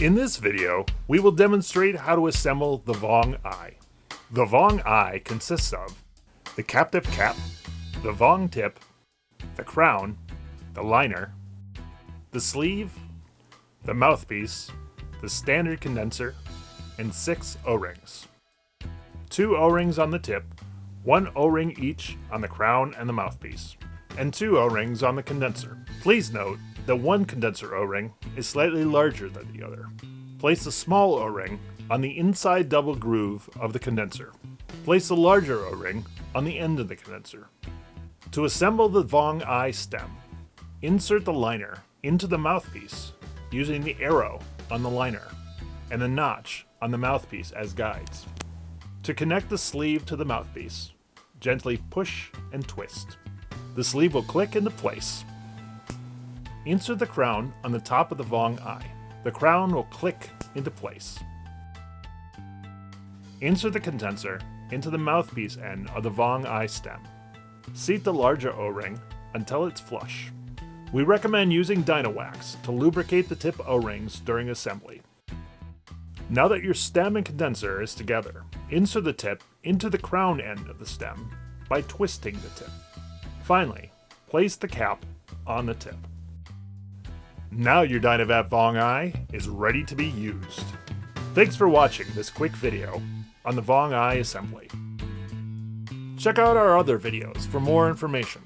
In this video, we will demonstrate how to assemble the VonG i. The VonG i consists of the captive cap, the Vong tip, the crown, the liner, the sleeve, the mouthpiece, the standard condenser, and six O-rings. Two O-rings on the tip, one O-ring each on the crown and the mouthpiece, and two O-rings on the condenser. Please note that one condenser O-ring is slightly larger than the other. Place the small O-ring on the inside double groove of the condenser. Place the larger O-ring on the end of the condenser. To assemble the VonG i stem, insert the liner into the mouthpiece using the arrow on the liner and the notch on the mouthpiece as guides. To connect the sleeve to the mouthpiece, gently push and twist. The sleeve will click into place. Insert the crown on the top of the VonG i. The crown will click into place. Insert the condenser into the mouthpiece end of the VonG i stem. Seat the larger O-ring until it's flush. We recommend using Dynawax to lubricate the tip O-rings during assembly. Now that your stem and condenser is together, insert the tip into the crown end of the stem by twisting the tip. Finally, place the cap on the tip. Now your Dynavap VonG i is ready to be used. Thanks for watching this quick video on the VonG i assembly. Check out our other videos for more information.